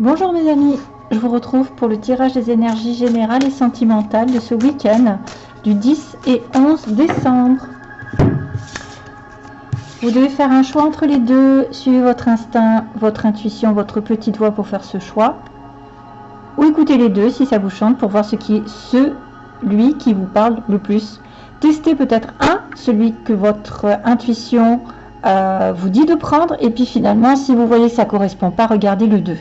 Bonjour mes amis, je vous retrouve pour le tirage des énergies générales et sentimentales de ce week-end du 10 et 11 décembre. Vous devez faire un choix entre les deux, suivez votre instinct, votre intuition, votre petite voix pour faire ce choix. Ou écoutez les deux si ça vous chante pour voir ce qui est celui qui vous parle le plus. Testez peut-être un, celui que votre intuition euh, vous dit de prendre et puis finalement si vous voyez que ça correspond pas regardez le 2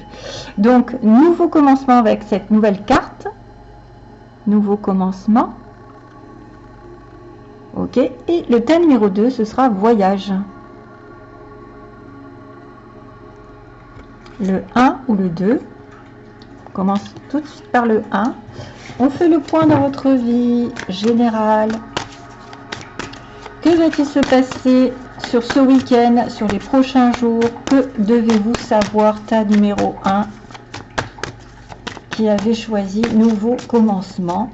donc nouveau commencement avec cette nouvelle carte. Nouveau commencement. Ok et le thème numéro 2 ce sera voyage. Le 1 ou le 2 on commence tout de suite par le 1 on fait le point dans votre vie générale. Que va-t-il se passer sur ce week-end, sur les prochains jours, que devez-vous savoir Ta numéro 1 qui avait choisi nouveau commencement?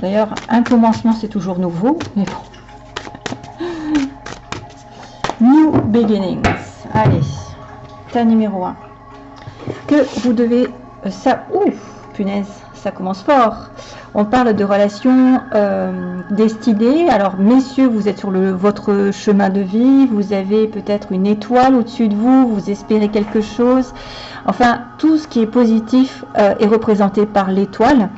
D'ailleurs, un commencement, c'est toujours nouveau, mais bon. New beginnings. Allez, ta numéro 1. Que vous devez... Euh, ça... Ouf, punaise, ça commence fort. On parle de relations euh, destinées. Alors, messieurs, vous êtes sur votre chemin de vie. Vous avez peut-être une étoile au-dessus de vous. Vous espérez quelque chose. Enfin, tout ce qui est positif euh, est représenté par l'étoile.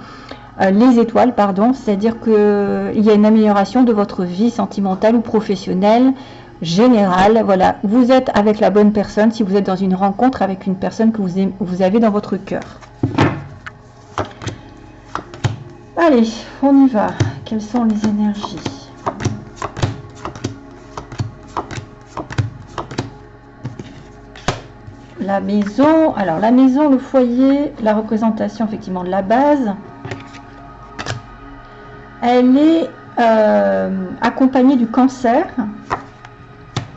Euh, les étoiles, pardon. C'est-à-dire qu'il y a une amélioration de votre vie sentimentale ou professionnelle générale. Voilà, vous êtes avec la bonne personne si vous êtes dans une rencontre avec une personne que vous avez dans votre cœur. Allez, on y va. Quelles sont les énergies La maison, alors la maison, le foyer, la représentation effectivement de la base, elle est euh, accompagnée du cancer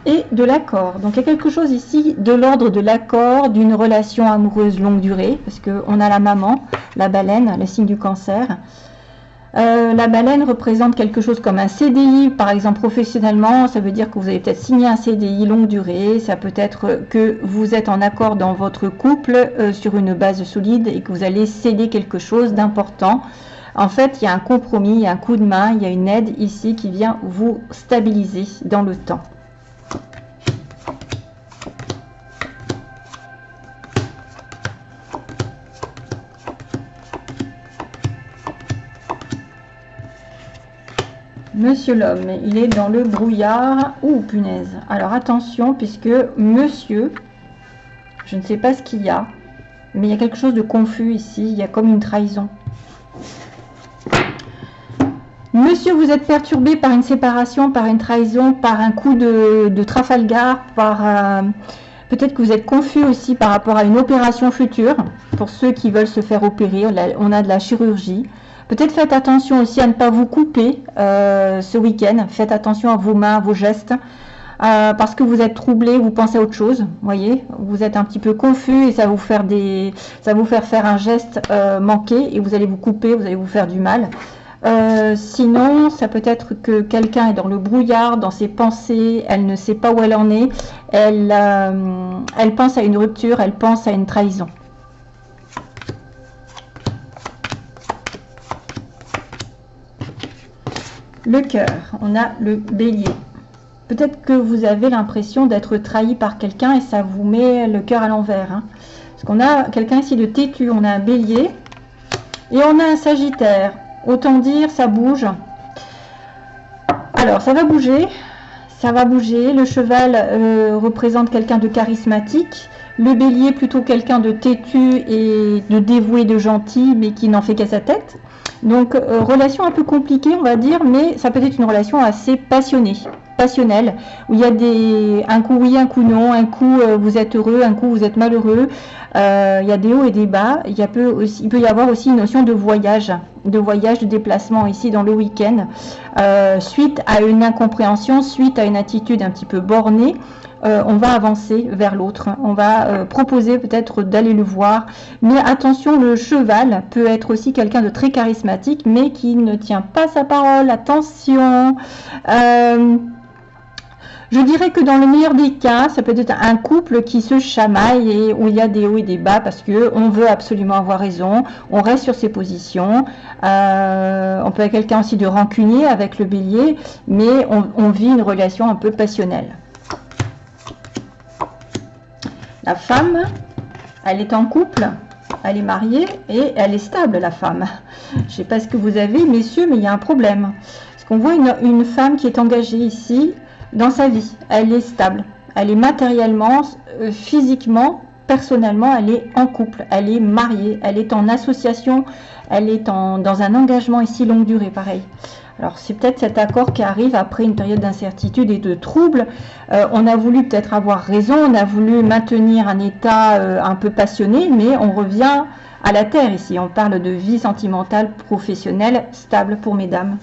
et de l'accord. Donc il y a quelque chose ici de l'ordre de l'accord, d'une relation amoureuse longue durée, parce qu'on a la maman, la baleine, le signe du cancer. Euh, la baleine représente quelque chose comme un CDI, par exemple professionnellement, ça veut dire que vous avez peut-être signé un CDI longue durée, ça peut être que vous êtes en accord dans votre couple euh, sur une base solide et que vous allez céder quelque chose d'important. En fait, il y a un compromis, il y a un coup de main, il y a une aide ici qui vient vous stabiliser dans le temps. Monsieur l'homme, il est dans le brouillard. Ouh, punaise. Alors attention, puisque monsieur, je ne sais pas ce qu'il y a, mais il y a quelque chose de confus ici. Il y a comme une trahison. Monsieur, vous êtes perturbé par une séparation, par une trahison, par un coup de, Trafalgar, par... Euh, peut-être que vous êtes confus aussi par rapport à une opération future. Pour ceux qui veulent se faire opérer, on a de la chirurgie. Peut-être faites attention aussi à ne pas vous couper euh, ce week-end. Faites attention à vos mains, à vos gestes. Euh, parce que vous êtes troublé, vous pensez à autre chose, voyez, vous êtes un petit peu confus et ça va vous faire faire faire un geste euh, manqué et vous allez vous couper, vous allez vous faire du mal. sinon, ça peut être que quelqu'un est dans le brouillard, dans ses pensées, elle ne sait pas où elle en est, elle pense à une rupture, elle pense à une trahison. Le cœur, on a le bélier. Peut-être que vous avez l'impression d'être trahi par quelqu'un et ça vous met le cœur à l'envers. Hein. Parce qu'on a quelqu'un ici de têtu, on a un bélier et on a un sagittaire. Autant dire, ça bouge. Alors, ça va bouger. Ça va bouger. Le cheval euh, représente quelqu'un de charismatique. Le bélier, plutôt quelqu'un de têtu et de dévoué, de gentil, mais qui n'en fait qu'à sa tête. Donc, euh, relation un peu compliquée, on va dire, mais ça peut être une relation assez passionnée, passionnelle, où il y a des, un coup oui, un coup non, un coup euh, vous êtes heureux, un coup vous êtes malheureux. Euh, il y a des hauts et des bas. Il, peut y avoir aussi une notion de voyage, de voyage, de déplacement ici dans le week-end, suite à une incompréhension, suite à une attitude un petit peu bornée. Euh, on va avancer vers l'autre. On va euh, proposer peut-être d'aller le voir. Mais attention, le cheval peut être aussi quelqu'un de très charismatique, mais qui ne tient pas sa parole. Attention. Euh, Je dirais que dans le meilleur des cas, ça peut être un couple qui se chamaille et où il y a des hauts et des bas parce que on veut absolument avoir raison, on reste sur ses positions. On peut être quelqu'un aussi de rancunier avec le bélier, mais on vit une relation un peu passionnelle. La femme, elle est en couple, elle est mariée et elle est stable, la femme. Je ne sais pas ce que vous avez, messieurs, mais il y a un problème. Parce qu'on voit une, femme qui est engagée ici dans sa vie. Elle est stable. Elle est matériellement, euh, physiquement, personnellement, elle est en couple. Elle est mariée. Elle est en association. Elle est dans un engagement ici longue durée, pareil. Alors c'est peut-être cet accord qui arrive après une période d'incertitude et de trouble. Euh, on a voulu peut-être avoir raison, on a voulu maintenir un état euh, un peu passionné, mais on revient à la terre ici. On parle de vie sentimentale, professionnelle, stable pour mesdames.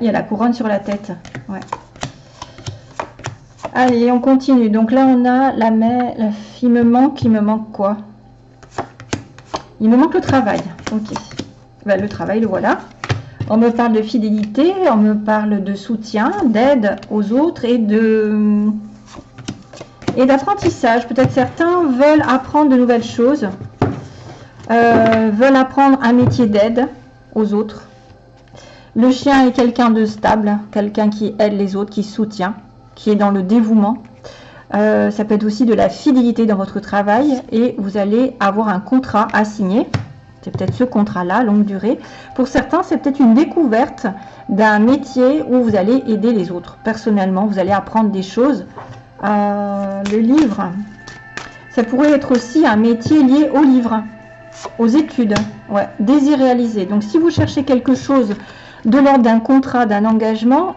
il y a la couronne sur la tête. Allez, on continue. Donc là, on a la main. Il me manque, il me manque quoi? Il me manque le travail. Ok. Ben, le travail, le voilà. On me parle de fidélité, on me parle de soutien, d'aide aux autres et de et d'apprentissage. Peut-être certains veulent apprendre de nouvelles choses, euh, veulent apprendre un métier d'aide aux autres. Le chien est quelqu'un de stable, quelqu'un qui aide les autres, qui soutient, qui est dans le dévouement. Euh, ça peut être aussi de la fidélité dans votre travail et vous allez avoir un contrat à signer. C'est peut-être ce contrat-là, longue durée. Pour certains, c'est peut-être une découverte d'un métier où vous allez aider les autres. Personnellement, vous allez apprendre des choses. Euh, le livre, ça pourrait être aussi un métier lié au livre, aux études, ouais, désir réalisé. Donc, si vous cherchez quelque chose de l'ordre d'un contrat, d'un engagement,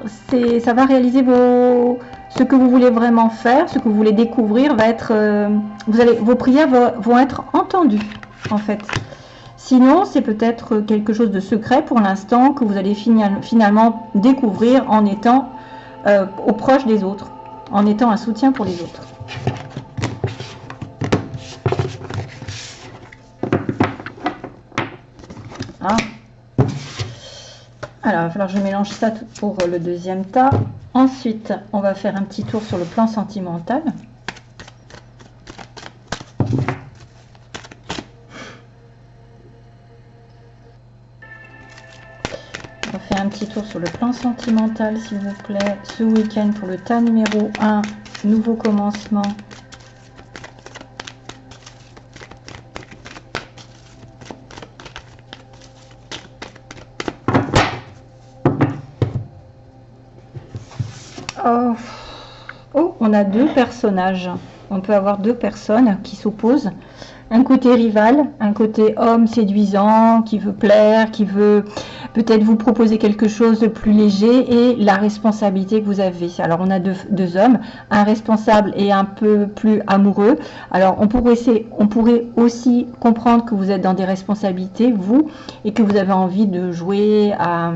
ça va réaliser ce que vous voulez vraiment faire, ce que vous voulez découvrir, va être, euh, vos prières vont être entendues, en fait. Sinon, c'est peut-être quelque chose de secret pour l'instant que vous allez finalement découvrir en étant euh, au proche des autres, en étant un soutien pour les autres. Ah. Alors, il va falloir que je mélange ça pour le deuxième tas. Ensuite, on va faire un petit tour sur le plan sentimental. Sur le plan sentimental, s'il vous plaît, ce week-end pour le tas numéro 1, nouveau commencement. Oh. oh, on a deux personnages. On peut avoir deux personnes qui s'opposent un côté rival, un côté homme séduisant, qui veut plaire, qui veut peut-être vous proposer quelque chose de plus léger et la responsabilité que vous avez. Alors on a deux, hommes, un responsable et un peu plus amoureux. Alors on pourrait, aussi comprendre que vous êtes dans des responsabilités, vous, et que vous avez envie de jouer à,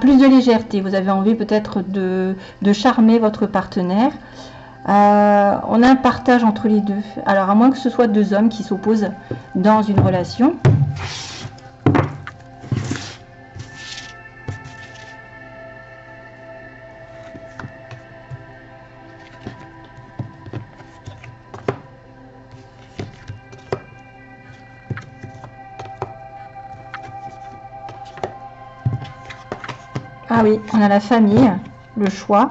plus de légèreté. Vous avez envie peut-être de, de charmer votre partenaire. Euh, on a un partage entre les deux. Alors, à moins que ce soit deux hommes qui s'opposent dans une relation. Ah oui, on a la famille, le choix.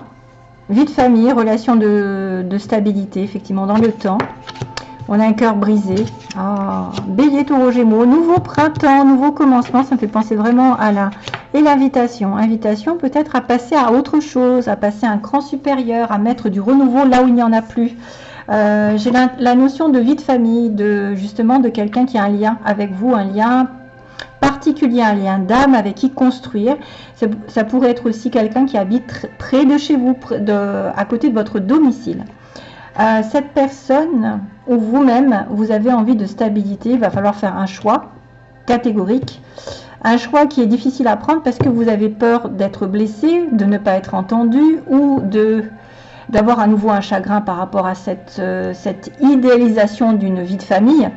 Vie de famille, relation de, stabilité, effectivement, dans le temps. On a un cœur brisé. Ah, bélier, taureau, gémeaux. Nouveau printemps, nouveau commencement. Ça me fait penser vraiment à la... Et l'invitation. Invitation peut-être à passer à autre chose, à passer à un cran supérieur, à mettre du renouveau là où il n'y en a plus. Euh, j'ai la, notion de vie de famille, de justement de quelqu'un qui a un lien avec vous, un lien particulier, un lien d'âme avec qui construire. Ça, pourrait être aussi quelqu'un qui habite près de chez vous, à côté de votre domicile. Euh, cette personne ou vous-même, vous avez envie de stabilité, il va falloir faire un choix catégorique. Un choix qui est difficile à prendre parce que vous avez peur d'être blessé, de ne pas être entendu ou de d'avoir à nouveau un chagrin par rapport à cette, euh, cette idéalisation d'une vie de famille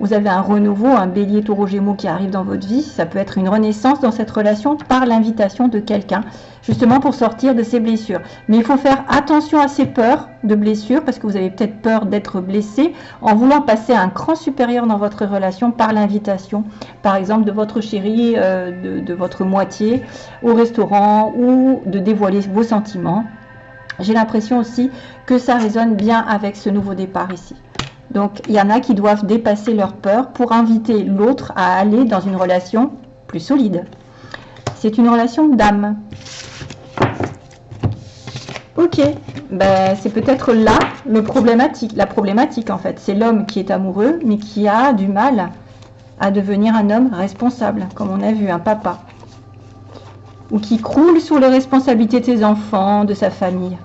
vous avez un renouveau, un bélier taureau gémeaux qui arrive dans votre vie, ça peut être une renaissance dans cette relation par l'invitation de quelqu'un, justement pour sortir de ces blessures. Mais il faut faire attention à ces peurs de blessures, parce que vous avez peut-être peur d'être blessé, en voulant passer un cran supérieur dans votre relation par l'invitation, par exemple de votre chéri, euh, de votre moitié, au restaurant, ou de dévoiler vos sentiments. J'ai l'impression aussi que ça résonne bien avec ce nouveau départ ici. Donc, il y en a qui doivent dépasser leur peur pour inviter l'autre à aller dans une relation plus solide. C'est une relation d'âme. Ok, ben, c'est peut-être là le problématique, la problématique en fait. C'est l'homme qui est amoureux, mais qui a du mal à devenir un homme responsable, comme on a vu, un papa. Ou qui croule sous les responsabilités de ses enfants, de sa famille.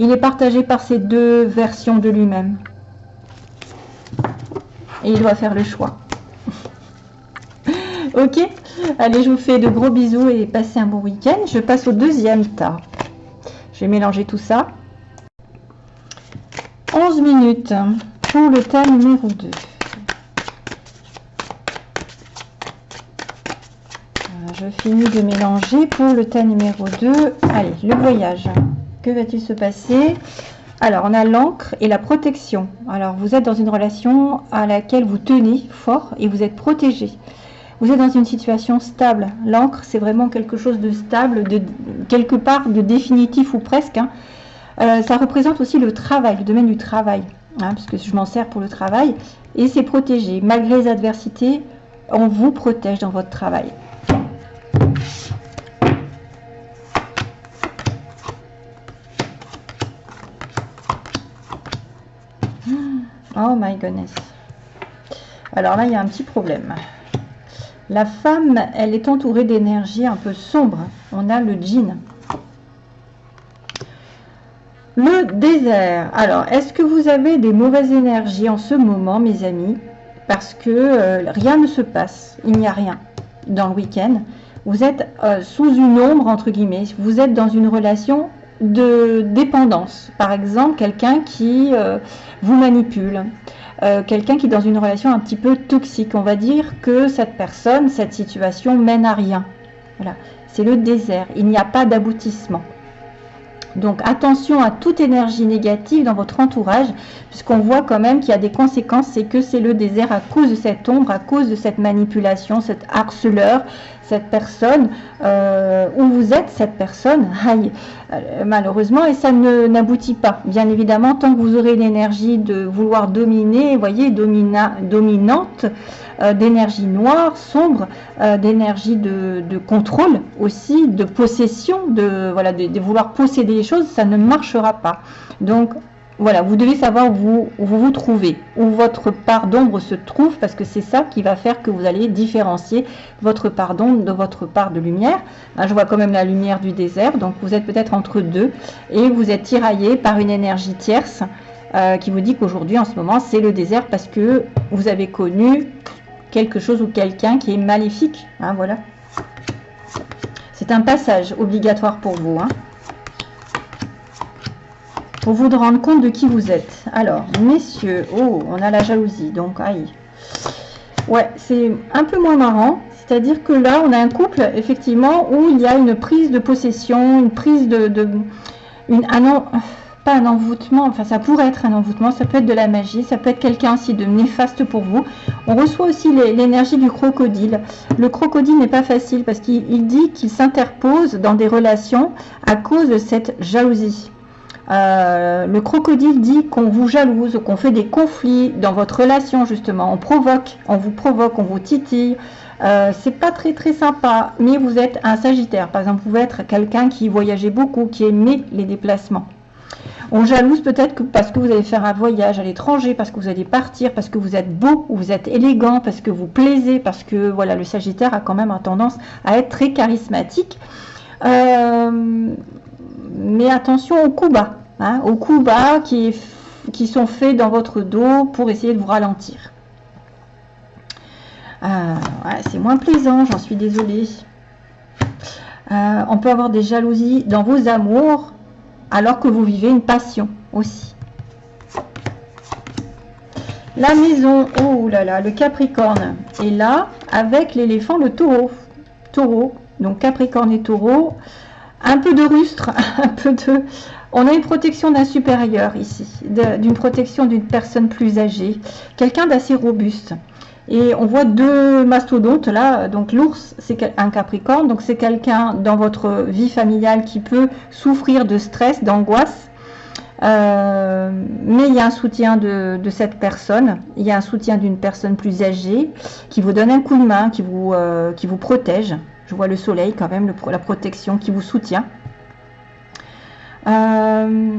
Il est partagé par ces deux versions de lui-même. Et il doit faire le choix. ok Allez, je vous fais de gros bisous et passez un bon week-end. Je passe au deuxième tas. Je vais mélanger tout ça. 11 minutes pour le tas numéro 2. je finis de mélanger pour le tas numéro 2. Allez, le voyage. Que va-t-il se passer? Alors, on a l'encre et la protection. Alors, vous êtes dans une relation à laquelle vous tenez fort et vous êtes protégé. Vous êtes dans une situation stable. L'encre, c'est vraiment quelque chose de stable, de quelque part de définitif ou presque. Hein. Euh, ça représente aussi le travail, le domaine du travail, hein, parce que je m'en sers pour le travail. Et c'est protégé. Malgré les adversités, on vous protège dans votre travail. Oh my goodness. Alors là, il y a un petit problème. La femme, elle est entourée d'énergie un peu sombre. On a le djinn. Le désert. Alors, est-ce que vous avez des mauvaises énergies en ce moment, mes amis? Parce que euh, rien ne se passe. Il n'y a rien dans le week-end. Vous êtes euh, sous une ombre, entre guillemets. Vous êtes dans une relation de dépendance. Par exemple, quelqu'un qui euh, vous manipule, euh, quelqu'un qui est dans une relation un petit peu toxique. On va dire que cette personne, cette situation mène à rien. Voilà, c'est le désert. Il n'y a pas d'aboutissement. Donc attention à toute énergie négative dans votre entourage, puisqu'on voit quand même qu'il y a des conséquences, c'est que c'est le désert à cause de cette ombre, à cause de cette manipulation, cet harceleur, cette personne, euh, où vous êtes cette personne, aïe, malheureusement, et ça n'aboutit pas. Bien évidemment, tant que vous aurez l'énergie de vouloir dominer, voyez, domina, dominante, euh, d'énergie noire, sombre, d'énergie de, contrôle aussi, de possession, de, de vouloir posséder les choses, ça ne marchera pas. Donc, voilà, vous devez savoir où vous, vous, trouvez, où votre part d'ombre se trouve, parce que c'est ça qui va faire que vous allez différencier votre part d'ombre de votre part de lumière. je vois quand même la lumière du désert, donc vous êtes peut-être entre deux, et vous êtes tiraillé par une énergie tierce euh, qui vous dit qu'aujourd'hui, en ce moment, c'est le désert parce que vous avez connu quelque chose ou quelqu'un qui est maléfique. Hein, voilà. C'est un passage obligatoire pour vous. Hein vous rendre compte de qui vous êtes. Alors, messieurs, oh, on a la jalousie, donc aïe. Ouais, c'est un peu moins marrant. C'est-à-dire que là, on a un couple, effectivement, où il y a une prise de possession, une prise de... de une, un, pas un envoûtement, enfin ça pourrait être un envoûtement, ça peut être de la magie, ça peut être quelqu'un aussi de néfaste pour vous. On reçoit aussi l'énergie du crocodile. Le crocodile n'est pas facile parce qu'il dit qu'il s'interpose dans des relations à cause de cette jalousie. Euh, le crocodile dit qu'on vous jalouse, qu'on fait des conflits dans votre relation justement. On provoque, on vous provoque, on vous titille. Euh, c'est pas très très sympa, mais vous êtes un Sagittaire. Par exemple, vous pouvez être quelqu'un qui voyageait beaucoup, qui aimait les déplacements. On jalouse peut-être parce que vous allez faire un voyage à l'étranger, parce que vous allez partir, parce que vous êtes beau, ou vous êtes élégant, parce que vous plaisez, parce que voilà, le Sagittaire a quand même tendance à être très charismatique. Euh, mais attention aux coups bas, hein, aux coups bas qui, sont faits dans votre dos pour essayer de vous ralentir. Euh, c'est moins plaisant, j'en suis désolée. Euh, on peut avoir des jalousies dans vos amours alors que vous vivez une passion aussi. La maison, oh là là, le Capricorne est là avec l'éléphant, le taureau. Taureau, donc Capricorne et taureau. Un peu de rustre, un peu de... On a une protection d'un supérieur ici, d'une protection d'une personne plus âgée, quelqu'un d'assez robuste. Et on voit deux mastodontes là, donc l'ours c'est un capricorne, donc c'est quelqu'un dans votre vie familiale qui peut souffrir de stress, d'angoisse, euh, mais il y a un soutien de, cette personne, il y a un soutien d'une personne plus âgée qui vous donne un coup de main, qui vous, euh, qui vous protège. Je vois le soleil quand même, la protection qui vous soutient. Euh,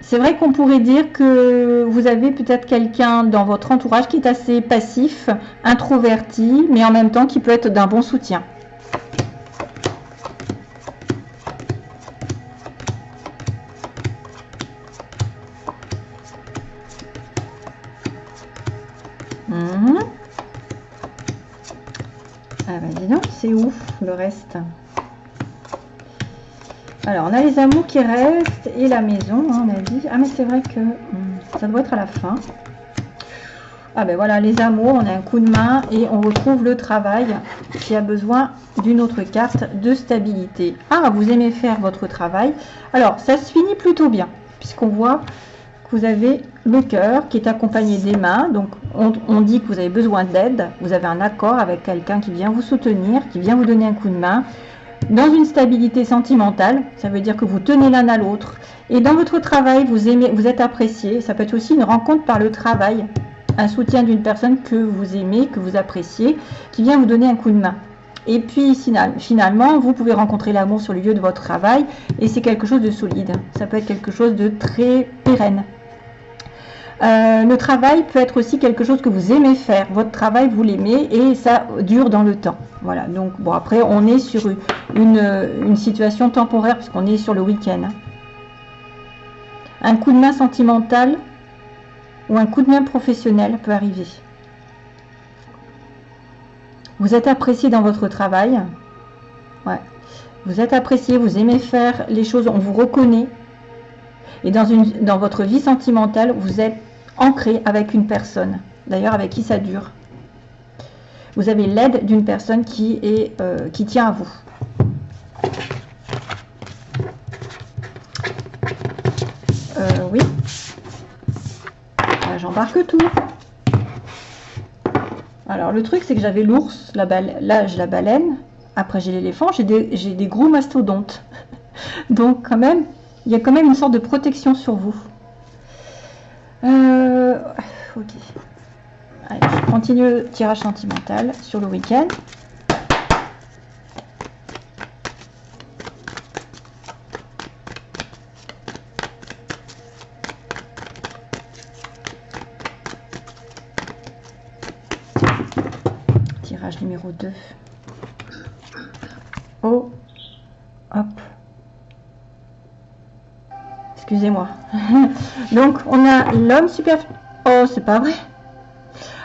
c'est vrai qu'on pourrait dire que vous avez peut-être quelqu'un dans votre entourage qui est assez passif, introverti, mais en même temps qui peut être d'un bon soutien. ouf le reste. Alors, on a les amours qui restent et la maison, hein, on a dit. Ah, mais c'est vrai que hmm, ça doit être à la fin. Ah ben voilà, les amours, on a un coup de main et on retrouve le travail qui a besoin d'une autre carte de stabilité. Ah, vous aimez faire votre travail. Alors, ça se finit plutôt bien, puisqu'on voit que vous avez le cœur qui est accompagné des mains. Donc, on, dit que vous avez besoin d'aide. Vous avez un accord avec quelqu'un qui vient vous soutenir, qui vient vous donner un coup de main. Dans une stabilité sentimentale, ça veut dire que vous tenez l'un à l'autre. Et dans votre travail, vous, aimez, vous êtes apprécié. Ça peut être aussi une rencontre par le travail. Un soutien d'une personne que vous aimez, que vous appréciez, qui vient vous donner un coup de main. Et puis finalement, vous pouvez rencontrer l'amour sur le lieu de votre travail et c'est quelque chose de solide. Ça peut être quelque chose de très pérenne. Euh, le travail peut être aussi quelque chose que vous aimez faire. Votre travail, vous l'aimez et ça dure dans le temps. Voilà, donc bon, après, on est sur une, situation temporaire puisqu'on est sur le week-end. Hein. Un coup de main sentimental ou un coup de main professionnel peut arriver. Vous êtes apprécié dans votre travail. Vous êtes apprécié, vous aimez faire les choses, on vous reconnaît. Et dans votre vie sentimentale, vous êtes ancré avec une personne, d'ailleurs avec qui ça dure. Vous avez l'aide d'une personne qui, est, euh, qui tient à vous. Euh, oui. J'embarque tout. Alors le truc c'est que j'avais l'ours, là j'ai la baleine, après j'ai l'éléphant, j'ai des, des gros mastodontes. Donc quand même, il y a quand même une sorte de protection sur vous. Euh, ok. Continue le tirage sentimental sur le week-end. Tirage numéro 2. Oh, Excusez-moi. Donc, on a l'homme super... Oh, c'est pas vrai.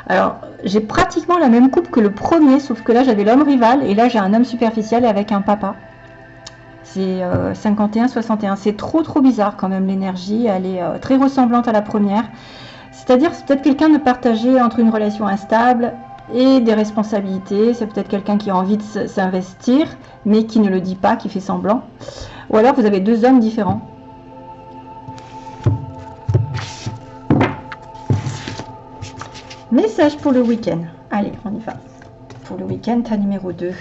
Alors, j'ai pratiquement la même coupe que le premier, sauf que là, j'avais l'homme rival, et là, j'ai un homme superficiel avec un papa. C'est 51-61. Euh, c'est trop, trop bizarre quand même, l'énergie. Elle est euh, très ressemblante à la première. C'est-à-dire, c'est peut-être quelqu'un de partagé entre une relation instable et des responsabilités. C'est peut-être quelqu'un qui a envie de s'investir, mais qui ne le dit pas, qui fait semblant. Ou alors, vous avez deux hommes différents. Message pour le week-end. Allez, on y va. Pour le week-end, ta numéro 2.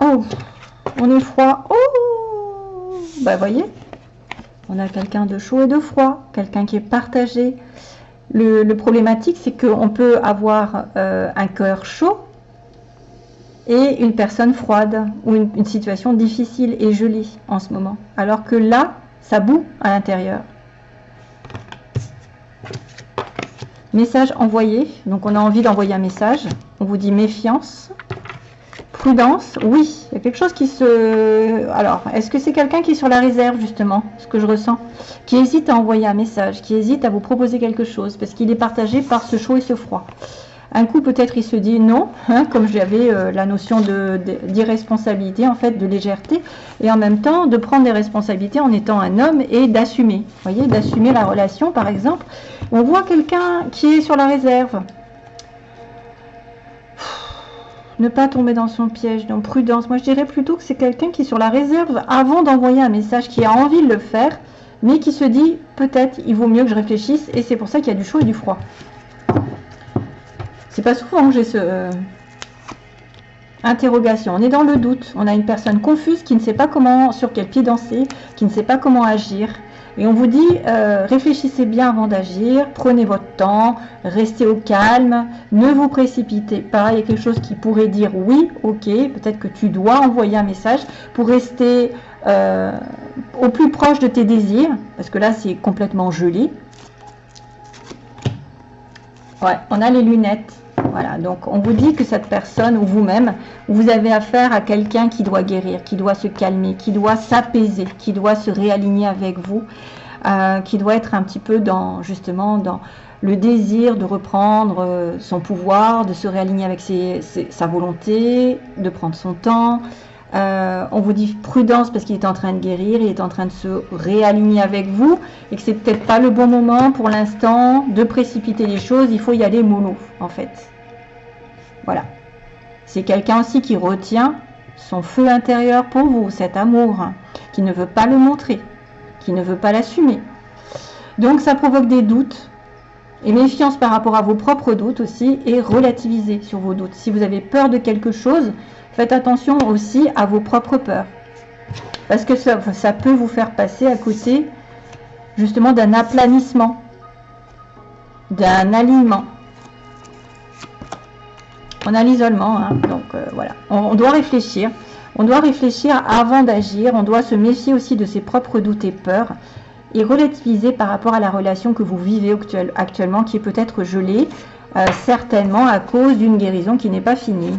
Oh, on est froid. Oh, bah voyez, on a quelqu'un de chaud et de froid, quelqu'un qui est partagé. Le, problématique, c'est qu'on peut avoir euh, un cœur chaud et une personne froide ou une, situation difficile et gelée en ce moment. Alors que là, ça boue à l'intérieur. Message envoyé. Donc on a envie d'envoyer un message. On vous dit méfiance. Prudence. Oui, il y a quelque chose qui se... Alors, est-ce que c'est quelqu'un qui est sur la réserve justement Ce que je ressens. Qui hésite à envoyer un message. Qui hésite à vous proposer quelque chose. Parce qu'il est partagé par ce chaud et ce froid. Un coup, peut-être, il se dit non, hein, comme j'avais euh, la notion d'irresponsabilité, en fait, de légèreté, et en même temps, de prendre des responsabilités en étant un homme et d'assumer. Voyez, d'assumer la relation, par exemple. On voit quelqu'un qui est sur la réserve. Ne pas tomber dans son piège, donc prudence. Moi, je dirais plutôt que c'est quelqu'un qui est sur la réserve avant d'envoyer un message, qui a envie de le faire, mais qui se dit peut-être il vaut mieux que je réfléchisse, et c'est pour ça qu'il y a du chaud et du froid. C'est pas souvent que j'ai ce euh, interrogation. On est dans le doute. On a une personne confuse qui ne sait pas comment, sur quel pied danser, qui ne sait pas comment agir. Et on vous dit, euh, réfléchissez bien avant d'agir, prenez votre temps, restez au calme, ne vous précipitez pas. Il y a quelque chose qui pourrait dire oui, ok, peut-être que tu dois envoyer un message pour rester euh, au plus proche de tes désirs, parce que là c'est complètement gelé. Ouais, on a les lunettes. Voilà, donc on vous dit que cette personne ou vous-même, vous avez affaire à quelqu'un qui doit guérir, qui doit se calmer, qui doit s'apaiser, qui doit se réaligner avec vous, euh, qui doit être un petit peu dans justement dans le désir de reprendre euh, son pouvoir, de se réaligner avec sa volonté, de prendre son temps, euh, on vous dit prudence parce qu'il est en train de guérir, il est en train de se réaligner avec vous et que c'est peut-être pas le bon moment pour l'instant de précipiter les choses. Il faut y aller mollo en fait. Voilà. C'est quelqu'un aussi qui retient son feu intérieur pour vous, cet amour, qui ne veut pas le montrer, qui ne veut pas l'assumer. Donc ça provoque des doutes et méfiance par rapport à vos propres doutes aussi et relativiser sur vos doutes. Si vous avez peur de quelque chose, Faites attention aussi à vos propres peurs. Parce que ça, peut vous faire passer à côté justement d'un aplanissement, d'un alignement. On a l'isolement, hein, donc euh, voilà. On, doit réfléchir. On doit réfléchir avant d'agir. On doit se méfier aussi de ses propres doutes et peurs et relativiser par rapport à la relation que vous vivez actuellement, qui est peut-être gelée, euh, certainement à cause d'une guérison qui n'est pas finie.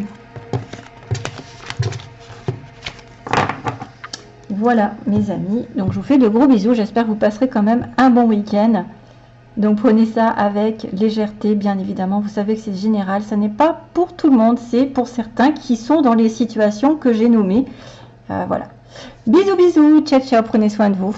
Voilà mes amis, donc je vous fais de gros bisous, j'espère que vous passerez quand même un bon week-end. Donc prenez ça avec légèreté, bien évidemment, vous savez que c'est général, ça n'est pas pour tout le monde, c'est pour certains qui sont dans les situations que j'ai nommées. Euh, voilà. Bisous bisous, ciao ciao, prenez soin de vous.